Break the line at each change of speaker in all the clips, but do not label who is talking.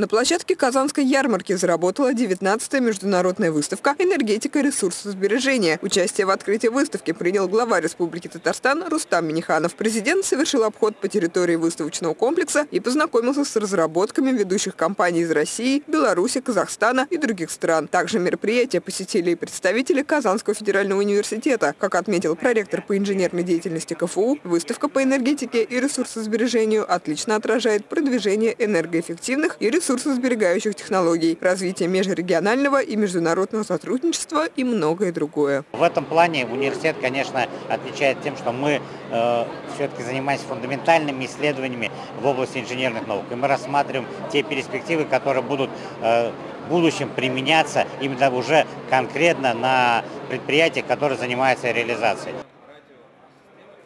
На площадке Казанской ярмарки заработала 19-я международная выставка «Энергетика и ресурсосбережения». Участие в открытии выставки принял глава Республики Татарстан Рустам Миниханов. Президент совершил обход по территории выставочного комплекса и познакомился с разработками ведущих компаний из России, Беларуси, Казахстана и других стран. Также мероприятие посетили и представители Казанского федерального университета. Как отметил проректор по инженерной деятельности КФУ, выставка по энергетике и ресурсосбережению отлично отражает продвижение энергоэффективных и ресурсов ресурсосберегающих технологий, развитие межрегионального и международного сотрудничества и многое другое.
В этом плане университет, конечно, отличает тем, что мы э, все-таки занимаемся фундаментальными исследованиями в области инженерных наук. И мы рассматриваем те перспективы, которые будут э, в будущем применяться именно уже конкретно на предприятиях, которые занимаются реализацией.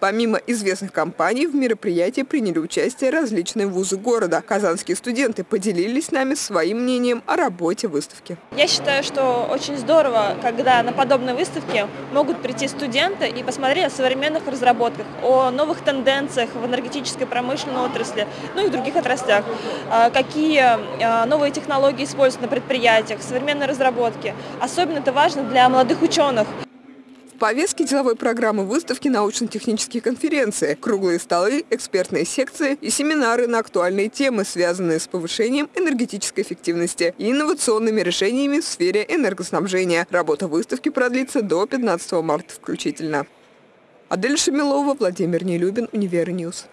Помимо известных компаний, в мероприятии приняли участие различные вузы города. Казанские студенты поделились с нами своим мнением о работе выставки.
Я считаю, что очень здорово, когда на подобной выставке могут прийти студенты и посмотреть о современных разработках, о новых тенденциях в энергетической промышленной отрасли, ну и в других отраслях, а, какие а, новые технологии используют на предприятиях, современные разработки. Особенно это важно для молодых ученых.
В повестке деловой программы выставки научно-технические конференции, круглые столы, экспертные секции и семинары на актуальные темы, связанные с повышением энергетической эффективности и инновационными решениями в сфере энергоснабжения. Работа выставки продлится до 15 марта включительно. Адель Шамилова, Владимир Нелюбин, Универньюз.